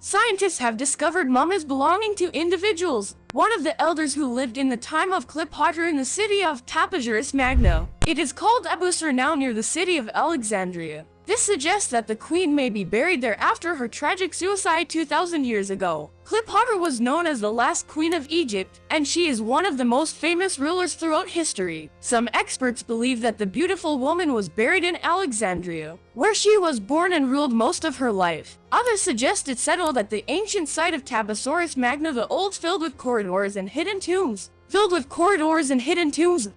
Scientists have discovered mummies belonging to individuals. One of the elders who lived in the time of Cleopatra in the city of Taposiris Magna. It is called Abusir now near the city of Alexandria. This suggests that the queen may be buried there after her tragic suicide 2,000 years ago. Cleopatra was known as the last queen of Egypt, and she is one of the most famous rulers throughout history. Some experts believe that the beautiful woman was buried in Alexandria, where she was born and ruled most of her life. Others suggest it settled at the ancient site of Taposiris Magna the old filled with corridors and hidden tombs. Filled with corridors and hidden tombs,